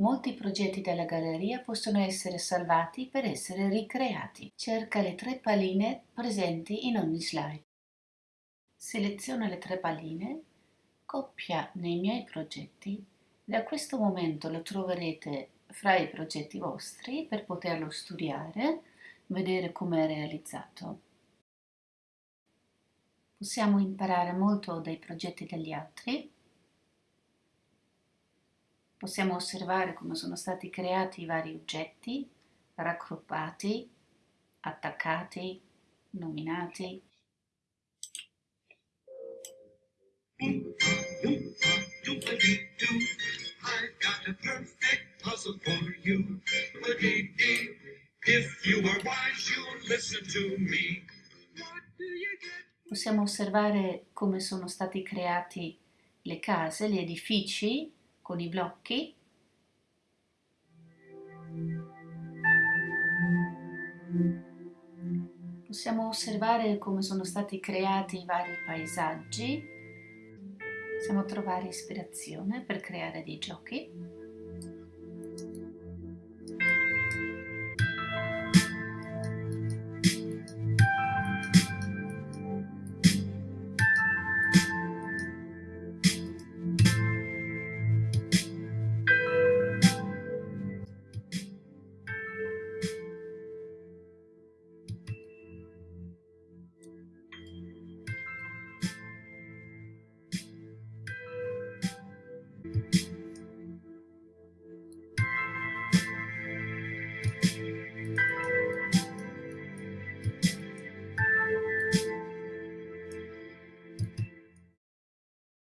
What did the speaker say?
Molti progetti della galleria possono essere salvati per essere ricreati. Cerca le tre palline presenti in ogni slide. Seleziona le tre palline, coppia nei miei progetti. Da questo momento lo troverete fra i progetti vostri per poterlo studiare, vedere come è realizzato. Possiamo imparare molto dai progetti degli altri Possiamo osservare come sono stati creati i vari oggetti, raggruppati, attaccati, nominati. Possiamo osservare come sono stati creati le case, gli edifici con i blocchi. Possiamo osservare come sono stati creati i vari paesaggi. Possiamo trovare ispirazione per creare dei giochi